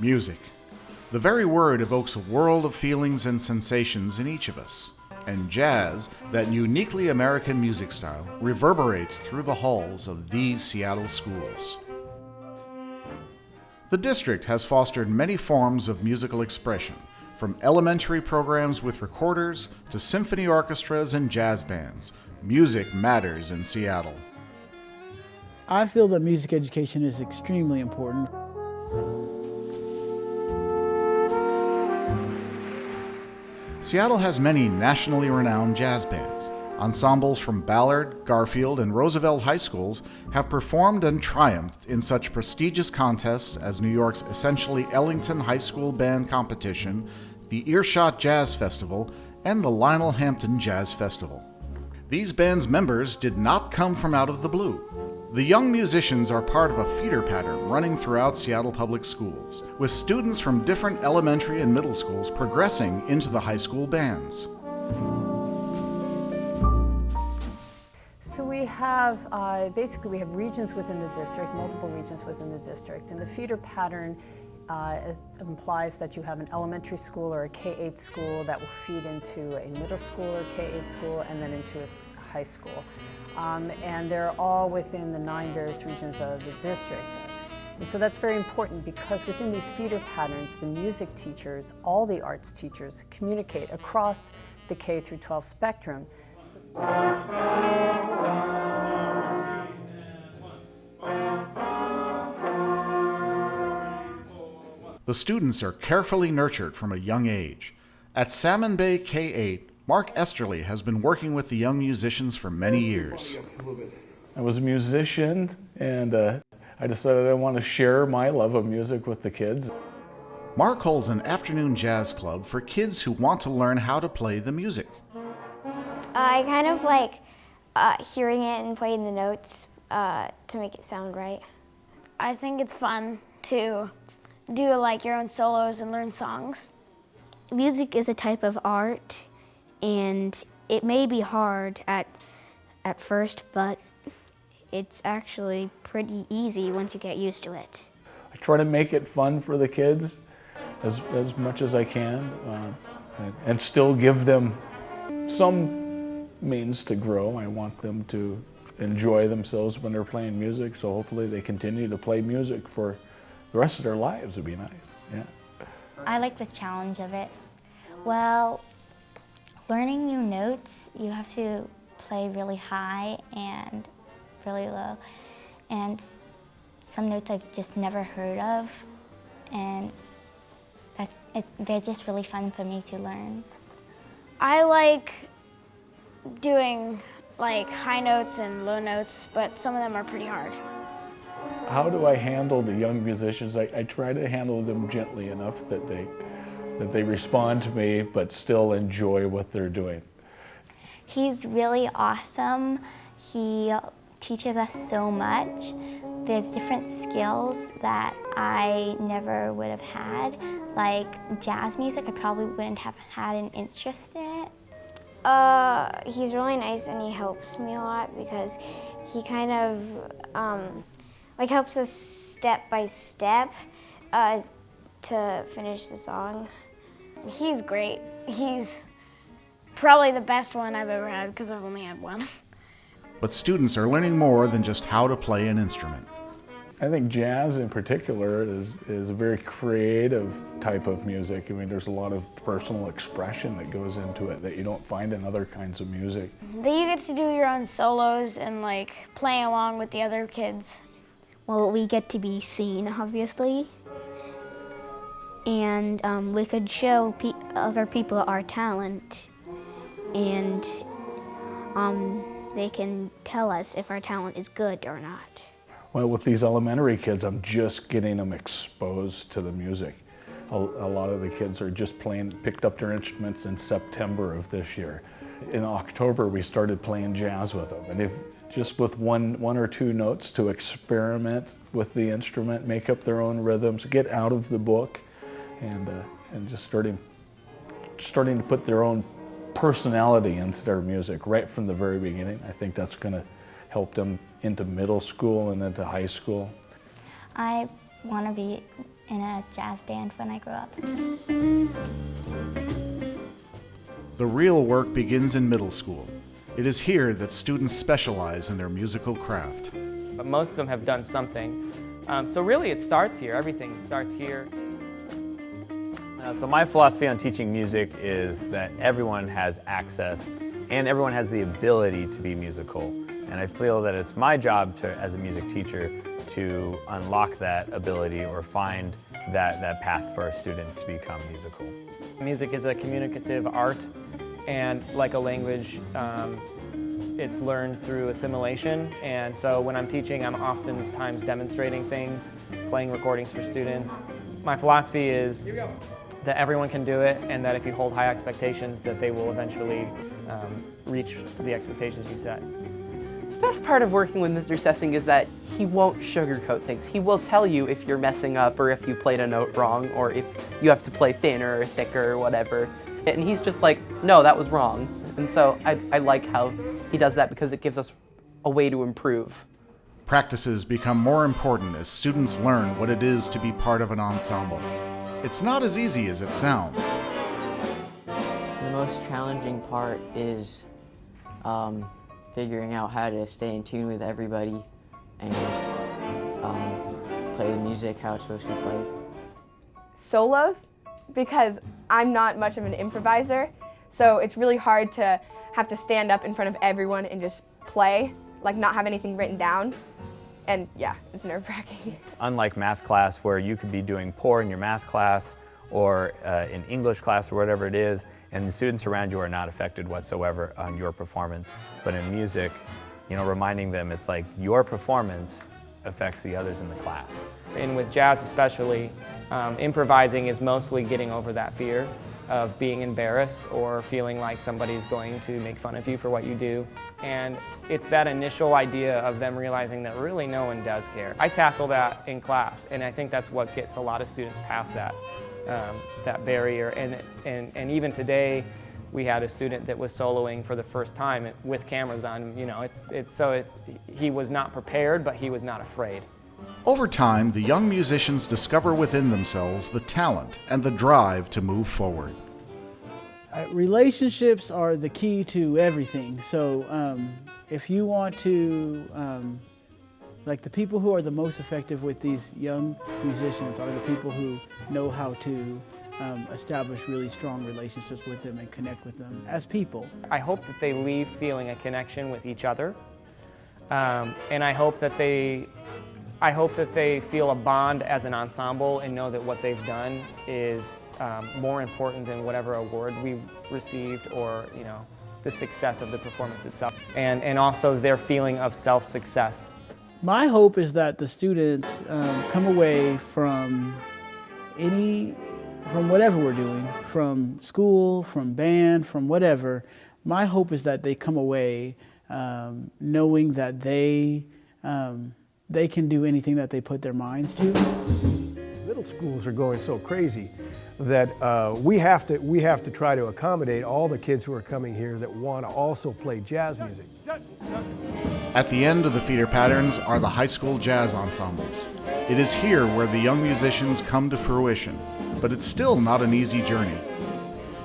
Music. The very word evokes a world of feelings and sensations in each of us. And jazz, that uniquely American music style, reverberates through the halls of these Seattle schools. The district has fostered many forms of musical expression, from elementary programs with recorders to symphony orchestras and jazz bands. Music matters in Seattle. I feel that music education is extremely important. Seattle has many nationally renowned jazz bands. Ensembles from Ballard, Garfield, and Roosevelt high schools have performed and triumphed in such prestigious contests as New York's essentially Ellington High School Band Competition, the Earshot Jazz Festival, and the Lionel Hampton Jazz Festival. These bands' members did not come from out of the blue. The young musicians are part of a feeder pattern running throughout Seattle Public Schools, with students from different elementary and middle schools progressing into the high school bands. So we have, uh, basically we have regions within the district, multiple regions within the district, and the feeder pattern uh, implies that you have an elementary school or a K-8 school that will feed into a middle school or K-8 school and then into a high school. Um, and they're all within the nine various regions of the district. And so that's very important because within these feeder patterns, the music teachers, all the arts teachers communicate across the K through 12 spectrum. The students are carefully nurtured from a young age. At Salmon Bay K-8, Mark Esterly has been working with the young musicians for many years. I was a musician and uh, I decided I want to share my love of music with the kids. Mark holds an afternoon jazz club for kids who want to learn how to play the music. I kind of like uh, hearing it and playing the notes uh, to make it sound right. I think it's fun to do like your own solos and learn songs. Music is a type of art and it may be hard at, at first, but it's actually pretty easy once you get used to it. I try to make it fun for the kids as, as much as I can uh, and, and still give them some means to grow. I want them to enjoy themselves when they're playing music, so hopefully they continue to play music for the rest of their lives would be nice, yeah. I like the challenge of it. Well, learning new notes, you have to play really high and really low. And some notes I've just never heard of, and that, it, they're just really fun for me to learn. I like doing like high notes and low notes, but some of them are pretty hard. How do I handle the young musicians? I, I try to handle them gently enough that they, that they respond to me but still enjoy what they're doing. He's really awesome. He teaches us so much. There's different skills that I never would have had. Like jazz music, I probably wouldn't have had an interest in it. Uh, he's really nice and he helps me a lot because he kind of um, like helps us step by step uh, to finish the song. He's great. He's probably the best one I've ever had because I've only had one. But students are learning more than just how to play an instrument. I think jazz in particular is, is a very creative type of music. I mean, there's a lot of personal expression that goes into it that you don't find in other kinds of music. Then you get to do your own solos and like play along with the other kids. Well, we get to be seen, obviously. And um, we could show pe other people our talent. And um, they can tell us if our talent is good or not. Well, with these elementary kids, I'm just getting them exposed to the music. A, a, lot of the kids are just playing, picked up their instruments in September of this year. In October, we started playing jazz with them. And if just with one, one or two notes to experiment with the instrument, make up their own rhythms, get out of the book, and, uh, and just starting, starting to put their own personality into their music right from the very beginning. I think that's going to help them into middle school and into high school. I want to be in a jazz band when I grow up. The real work begins in middle school. It is here that students specialize in their musical craft. But most of them have done something. Um, so really it starts here, everything starts here. Uh, so my philosophy on teaching music is that everyone has access and everyone has the ability to be musical. And I feel that it's my job to, as a music teacher to unlock that ability or find that, that path for a student to become musical. Music is a communicative art and like a language, um, it's learned through assimilation. And so when I'm teaching, I'm oftentimes demonstrating things, playing recordings for students. My philosophy is that everyone can do it and that if you hold high expectations that they will eventually um, reach the expectations you set. The best part of working with Mr. Sessing is that he won't sugarcoat things. He will tell you if you're messing up or if you played a note wrong or if you have to play thinner or thicker or whatever. And he's just like, no, that was wrong. And so I, I like how he does that because it gives us a way to improve. Practices become more important as students learn what it is to be part of an ensemble. It's not as easy as it sounds. The most challenging part is um, figuring out how to stay in tune with everybody and um, play the music how it's supposed to be played. Solos, because I'm not much of an improviser, so it's really hard to have to stand up in front of everyone and just play, like not have anything written down. And yeah, it's nerve-wracking. Unlike math class where you could be doing poor in your math class or uh, in English class or whatever it is, and the students around you are not affected whatsoever on your performance. But in music, you know, reminding them it's like your performance affects the others in the class. And with jazz especially, um, improvising is mostly getting over that fear of being embarrassed or feeling like somebody's going to make fun of you for what you do. And it's that initial idea of them realizing that really no one does care. I tackle that in class, and I think that's what gets a lot of students past that, um, that barrier. And, and, and even today, we had a student that was soloing for the first time with cameras on. You know, it's, it's, so it, he was not prepared, but he was not afraid. Over time, the young musicians discover within themselves the talent and the drive to move forward. Uh, relationships are the key to everything. So um, if you want to, um, like the people who are the most effective with these young musicians are the people who know how to um, establish really strong relationships with them and connect with them as people. I hope that they leave feeling a connection with each other. Um, and I hope that they I hope that they feel a bond as an ensemble and know that what they've done is um, more important than whatever award we received or you know the success of the performance itself and, and also their feeling of self-success. My hope is that the students um, come away from any, from whatever we're doing, from school, from band, from whatever, my hope is that they come away um, knowing that they, um, they can do anything that they put their minds to. Middle schools are going so crazy that uh, we, have to, we have to try to accommodate all the kids who are coming here that want to also play jazz music. At the end of the feeder patterns are the high school jazz ensembles. It is here where the young musicians come to fruition, but it's still not an easy journey.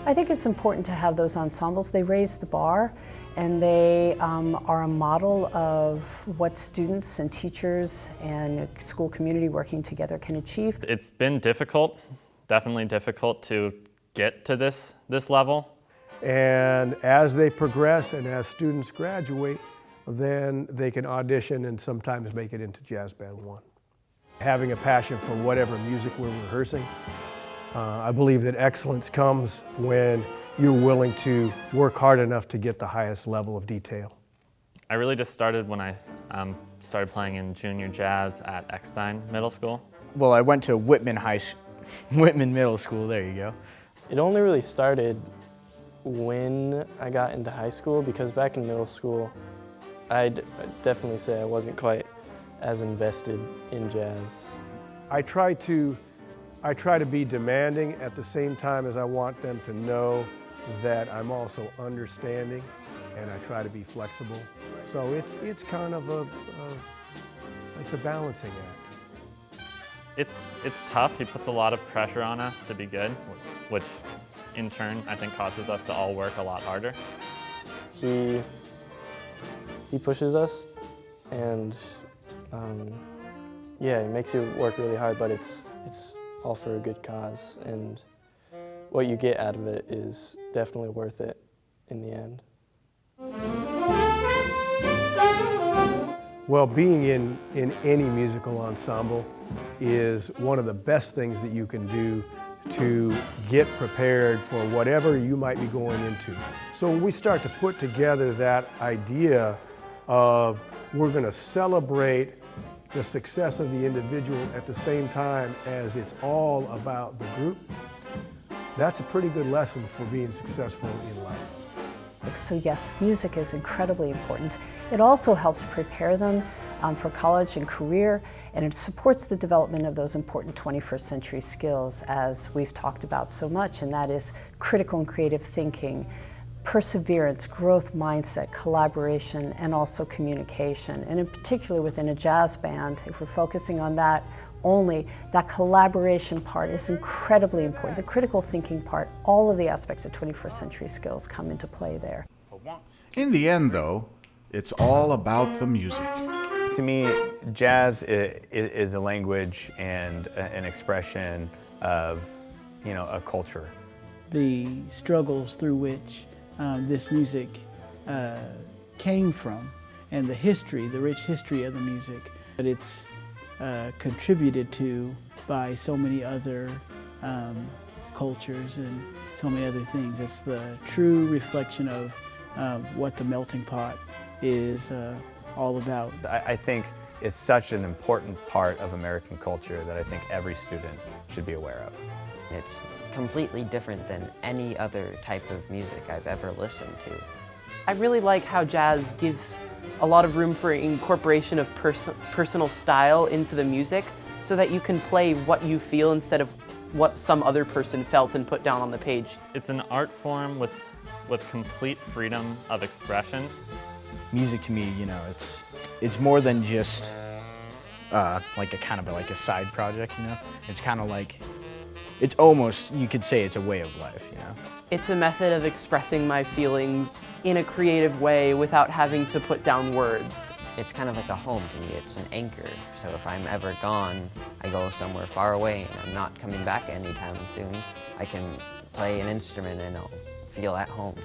I think it's important to have those ensembles. They raise the bar and they um, are a model of what students and teachers and school community working together can achieve. It's been difficult, definitely difficult to get to this, this level. And as they progress and as students graduate, then they can audition and sometimes make it into Jazz Band 1. Having a passion for whatever music we're rehearsing, uh, I believe that excellence comes when you're willing to work hard enough to get the highest level of detail. I really just started when I um, started playing in junior jazz at Eckstein Middle School. Well, I went to Whitman High, Whitman Middle School, there you go. It only really started when I got into high school because back in middle school, I'd definitely say I wasn't quite as invested in jazz. I try to, I try to be demanding at the same time as I want them to know that I'm also understanding and I try to be flexible. So it's, it's kind of a, a it's a balancing act. It's, it's tough. He puts a lot of pressure on us to be good, which in turn I think causes us to all work a lot harder. He, he pushes us and um, yeah, it makes you work really hard, but it's, it's all for a good cause and what you get out of it is definitely worth it in the end. Well, being in, in any musical ensemble is one of the best things that you can do to get prepared for whatever you might be going into. So when we start to put together that idea of we're going to celebrate the success of the individual at the same time as it's all about the group, that's a pretty good lesson for being successful in life. So yes, music is incredibly important. It also helps prepare them um, for college and career, and it supports the development of those important 21st century skills as we've talked about so much, and that is critical and creative thinking, perseverance, growth mindset, collaboration, and also communication. And in particular within a jazz band, if we're focusing on that only, that collaboration part is incredibly important. The critical thinking part, all of the aspects of 21st century skills come into play there. In the end, though, it's all about the music. To me, jazz is a language and an expression of, you know, a culture. The struggles through which um, this music uh, came from and the history, the rich history of the music. that it's uh, contributed to by so many other um, cultures and so many other things. It's the true reflection of uh, what the melting pot is uh, all about. I, I think it's such an important part of American culture that I think every student should be aware of. It's completely different than any other type of music I've ever listened to. I really like how jazz gives a lot of room for incorporation of pers personal style into the music so that you can play what you feel instead of what some other person felt and put down on the page. It's an art form with, with complete freedom of expression. Music to me, you know, it's, it's more than just uh, like a kind of a, like a side project, you know? It's kind of like, it's almost, you could say it's a way of life, you know? It's a method of expressing my feelings in a creative way without having to put down words. It's kind of like a home to me. It's an anchor. So if I'm ever gone, I go somewhere far away and I'm not coming back anytime soon, I can play an instrument and I'll feel at home.